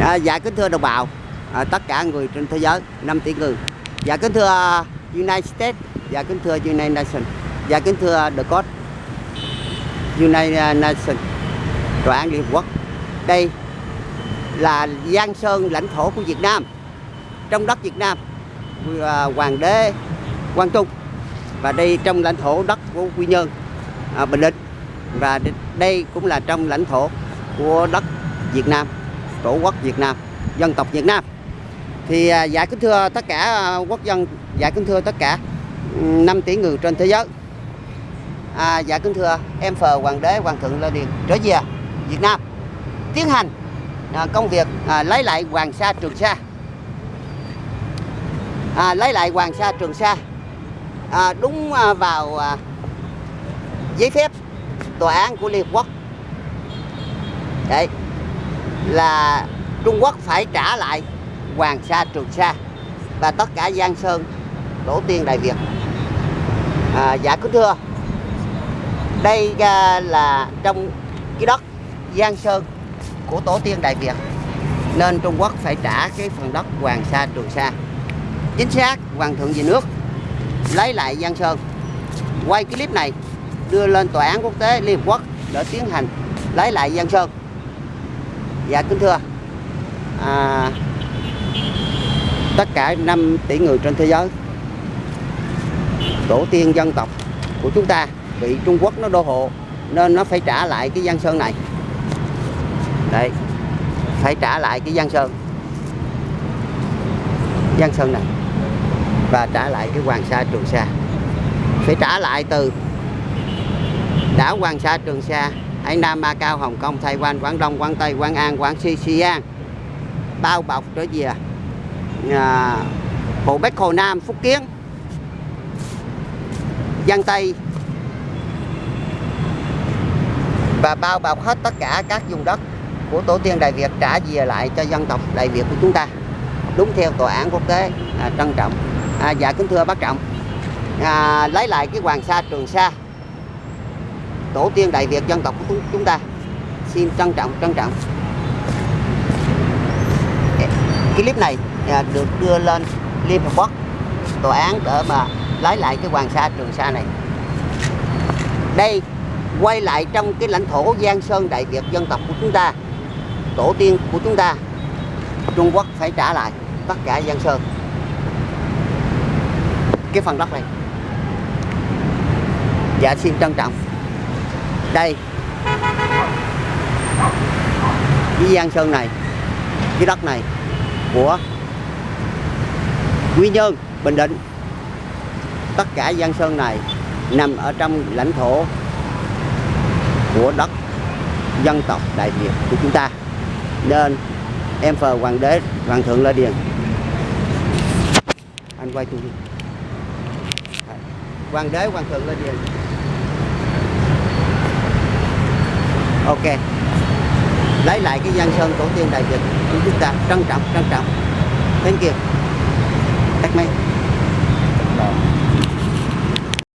À, dạ kính thưa đồng bào, à, tất cả người trên thế giới, 5 tỷ người. Dạ kính thưa uh, United States, dạ kính thưa United Nations, dạ kính thưa The God, United uh, Nations, Tòa án Liên Hợp Quốc. Đây là Giang Sơn lãnh thổ của Việt Nam, trong đất Việt Nam, uh, Hoàng đế Quang Trung. Và đây trong lãnh thổ đất của Quy Nhơn, à, Bình Định. Và đây cũng là trong lãnh thổ của đất Việt Nam tổ quốc Việt Nam dân tộc Việt Nam. Thì dạ kính thưa tất cả à, quốc dân dạ kính thưa tất cả 5 tỷ người trên thế giới. À, dạ kính thưa em phờ hoàng đế hoàng thượng lê điền trở về Việt Nam tiến hành à, công việc à, lấy lại hoàng sa trường sa. À, lấy lại hoàng sa trường sa à, đúng à, vào à, giấy phép tòa án của Liên Hợp Quốc. Đấy là Trung Quốc phải trả lại Hoàng Sa Trường Sa và tất cả Giang Sơn tổ tiên Đại Việt. À, dạ kính thưa. Đây à, là trong cái đất Giang Sơn của tổ tiên Đại Việt nên Trung Quốc phải trả cái phần đất Hoàng Sa Trường Sa. Chính xác Hoàng thượng về nước lấy lại Giang Sơn. Quay clip này đưa lên tòa án quốc tế Liên Hợp Quốc để tiến hành lấy lại Giang Sơn dạ kính thưa. À, tất cả 5 tỷ người trên thế giới tổ tiên dân tộc của chúng ta bị Trung Quốc nó đô hộ nên nó phải trả lại cái Giang Sơn này. Đây phải trả lại cái Giang Sơn. Giang Sơn này. Và trả lại cái Hoàng Sa Trường Sa. Phải trả lại từ đảo Hoàng Sa Trường Sa Hải Nam, Macau, Hồng Kông, Thái Quan, Quảng Đông, Quảng Tây, Quảng An, Quảng Xi, Xi An. Bao bọc trở về à, à Hồ Bắc, Hồ Nam, Phúc Kiến. Giang Tây. Và bao bọc hết tất cả các vùng đất của tổ tiên Đại Việt trả về lại cho dân tộc Đại Việt của chúng ta. Đúng theo tòa án quốc tế à, trân trọng. À, dạ kính thưa bác trọng. À, lấy lại cái Hoàng Sa Trường Sa tổ tiên Đại Việt dân tộc của chúng ta. Xin trân trọng trân trọng. Cái clip này à, được đưa lên Liên Hợp Quốc tòa án để mà lấy lại cái Hoàng Sa Trường Sa này. Đây, quay lại trong cái lãnh thổ Giang Sơn Đại Việt dân tộc của chúng ta. Tổ tiên của chúng ta, Trung Quốc phải trả lại tất cả Giang Sơn. Cái phần đất này. Dạ xin trân trọng đây. Cái Giang Sơn này, cái đất này của Quy Nhơn, Bình Định. Tất cả Giang Sơn này nằm ở trong lãnh thổ của đất dân tộc Đại Việt của chúng ta. Nên em phờ hoàng đế, hoàng thượng Lê Điền. Anh quay tôi đi. Hoàng đế, hoàng thượng Lê Điền. Ok. Lấy lại cái giang sơn tổ tiên đại việt của chúng ta. Trân trọng trân trọng. Thank you. Thank me